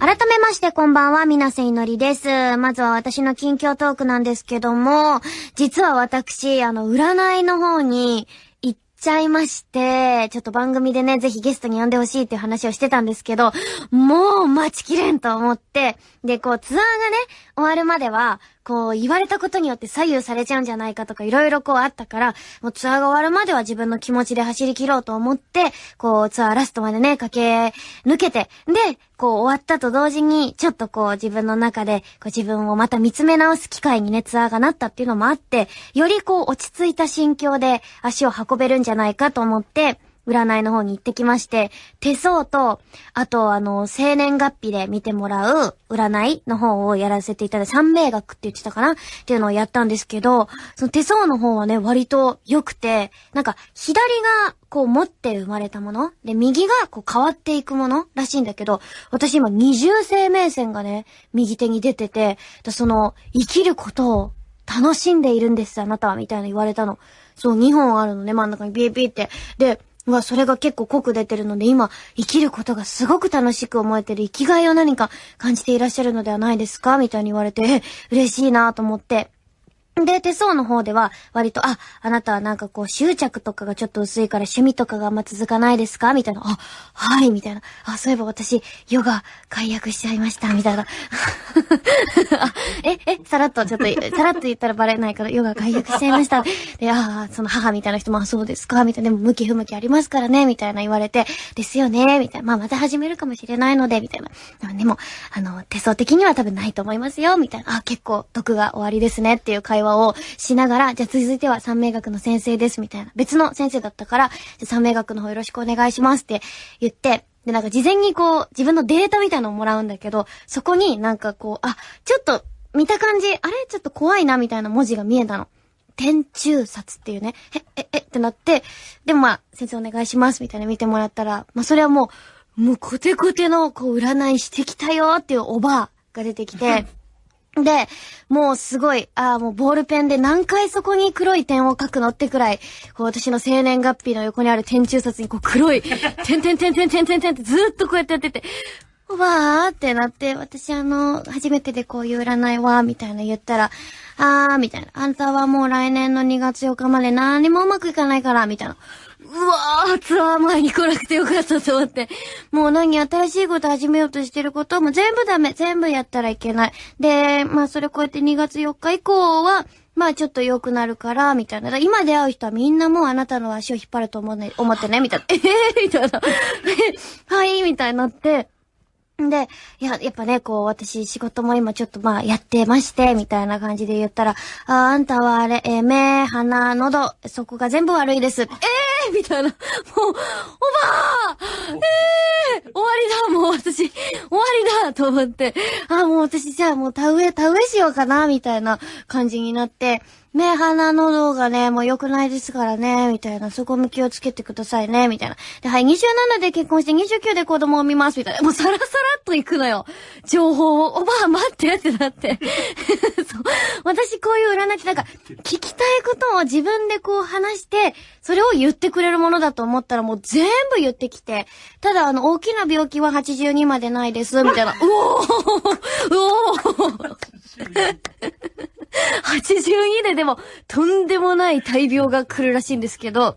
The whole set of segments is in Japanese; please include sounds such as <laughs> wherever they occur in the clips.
改めましてこんばんは、みなせいのりです。まずは私の近況トークなんですけども、実は私、あの、占いの方に行っちゃいまして、ちょっと番組でね、ぜひゲストに呼んでほしいっていう話をしてたんですけど、もう待ちきれんと思って、で、こう、ツアーがね、終わるまでは、こう、言われたことによって左右されちゃうんじゃないかとか、いろいろこうあったから、もうツアーが終わるまでは自分の気持ちで走り切ろうと思って、こう、ツアーラストまでね、駆け抜けて、で、こう、終わったと同時に、ちょっとこう、自分の中で、こう、自分をまた見つめ直す機会にね、ツアーがなったっていうのもあって、よりこう、落ち着いた心境で足を運べるんじゃないかと思って、占いの方に行ってきまして、手相と、あとあの、生年月日で見てもらう占いの方をやらせていただいて、三名学って言ってたかな？っていうのをやったんですけど、その手相の方はね、割と良くて、なんか、左がこう持って生まれたもので、右がこう変わっていくものらしいんだけど、私今二重生命線がね、右手に出てて、その、生きることを楽しんでいるんです、あなたは、みたいな言われたの。そう、2本あるのね、真ん中にビービーって。で、はそれが結構濃く出てるので、今、生きることがすごく楽しく思えてる生きがいを何か感じていらっしゃるのではないですか？みたいに言われて、<laughs> 嬉しいなと思って。で、手相の方では、割と、あ、あなたはなんかこう、執着とかがちょっと薄いから趣味とかがあんま続かないですか？みたいな。あ、はい、みたいな。あ、そういえば私、ヨガ解約しちゃいました、みたいな。<laughs> <laughs> え、え、さらっと、ちょっと、さらっと言ったらバレないから、ヨガ解約しちゃいました。で、ああその母みたいな人も、あ、そうですかみたいな。でも、向き不向きありますからね、みたいな言われて、ですよね、みたいな。まあ、また始めるかもしれないので、みたいな。でも、あの、手相的には多分ないと思いますよ、みたいな。あ、結構、毒が終わりですね、っていう会話をしながら、じゃあ続いては三名学の先生です、みたいな。別の先生だったから、じゃ三名学の方よろしくお願いしますって言って、で、なんか事前にこう、自分のデータみたいなのをもらうんだけど、そこになんかこう、あ、ちょっと、見た感じ、あれ？ちょっと怖いな、みたいな文字が見えたの。天中札っていうね、え、え、え、ってなって、でもまあ、先生お願いします、みたいな見てもらったら、まあそれはもう、もうコテコテの、こう、占いしてきたよっていうおばあが出てきて、<laughs> で、もうすごい、ああ、もうボールペンで何回そこに黒い点を書くのってくらい、こう私の生年月日の横にある点中札にこう黒い、点点点点点点点ってずーっとこうやってやってて、おばーってなって、私あの、初めてでこういう占いは、みたいな言ったら、あー、みたいな。あんたはもう来年の2月4日まで何もうまくいかないから、みたいな。うわー、ツアー前に来なくてよかったと思って。もう何新しいこと始めようとしてることも全部ダメ。全部やったらいけない。で、まあそれこうやって2月4日以降は、まあちょっと良くなるから、みたいな。今出会う人はみんなもうあなたの足を引っ張ると思うね、思ってね、みたいな。え <laughs> えー、みたいな。<laughs> はい、みたいになって。で、いや、やっぱね、こう、私、仕事も今ちょっとまあ、やってまして、みたいな感じで言ったら、あ、あんたはあれ、えー、目、鼻、喉、そこが全部悪いです。えーみたいな。もう、おばあえー終わりだもう私、終わりだと思って、あ、もう私じゃあもう田植え、田植えしようかなみたいな感じになって、目、鼻、喉がね、もう良くないですからね、みたいな。そこも気をつけてくださいね、みたいな。で、はい、27で結婚して29で子供を産みます、みたいな。もうさらさらっと行くのよ。情報を。おばあ、待ってってなって。<laughs> そう。私こういう占いってなんか、聞きたいことを自分でこう話して、それを言ってくれるものだと思ったらもう全部言ってきて、ただあの、大きな病気は82までないです、みたいな。うおーうおー <laughs> 82ででも、とんでもない大病が来るらしいんですけど、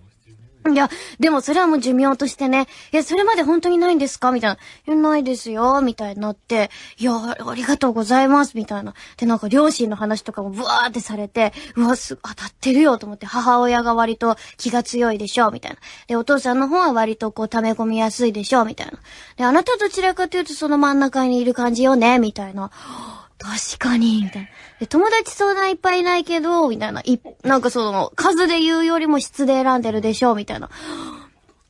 いや、でもそれはもう寿命としてね、いや、それまで本当にないんですか？みたいな。いや、ないですよ、みたいになって、いや、ありがとうございます、みたいな。で、なんか両親の話とかもブワーってされて、うわ、す、当たってるよ、と思って、母親が割と気が強いでしょ、みたいな。で、お父さんの方は割とこう、溜め込みやすいでしょ、みたいな。で、あなたどちらかというとその真ん中にいる感じよね、みたいな。確かに、みたいな。友達相談いっぱいいないけど、みたいな。い、なんかその、数で言うよりも質で選んでるでしょ、みたいな。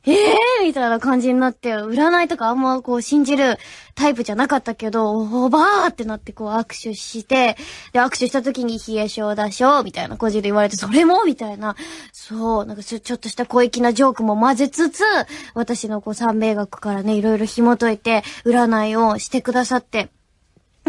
ええー、みたいな感じになって、占いとかあんまこう信じるタイプじゃなかったけど、おばーってなってこう握手して、で、握手した時に冷え性だしょ、みたいな感じで言われて、それもみたいな。そう、なんかちょっとした小粋なジョークも混ぜつつ、私のこう三名学からね、いろいろ紐解いて、占いをしてくださって、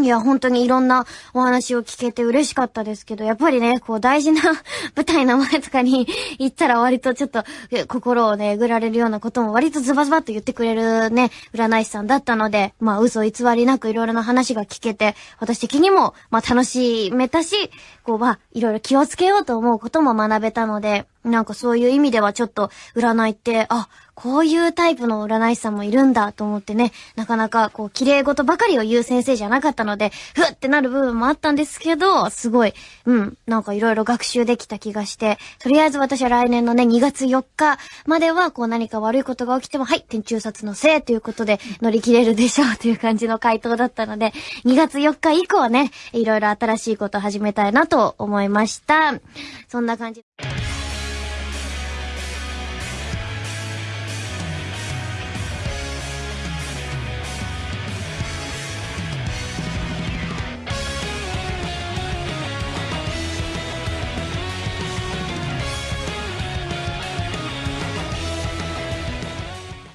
いや、本当にいろんなお話を聞けて嬉しかったですけど、やっぱりね、こう大事な <laughs> 舞台の前とかに <laughs> 行ったら割とちょっと心をね、えぐられるようなことも割とズバズバっと言ってくれるね、占い師さんだったので、まあ嘘偽りなくいろいろな話が聞けて、私的にも、まあ楽しめたし、こうまあいろいろ気をつけようと思うことも学べたので、なんかそういう意味ではちょっと占いって、あ、こういうタイプの占い師さんもいるんだと思ってね、なかなかこう綺麗事ばかりを言う先生じゃなかったので、ふってなる部分もあったんですけど、すごい、うん、なんかいろいろ学習できた気がして、とりあえず私は来年のね、2月4日まではこう何か悪いことが起きても、はい、天中殺のせいということで乗り切れるでしょうという感じの回答だったので、2月4日以降はね、いろいろ新しいことを始めたいなと思いました。そんな感じ。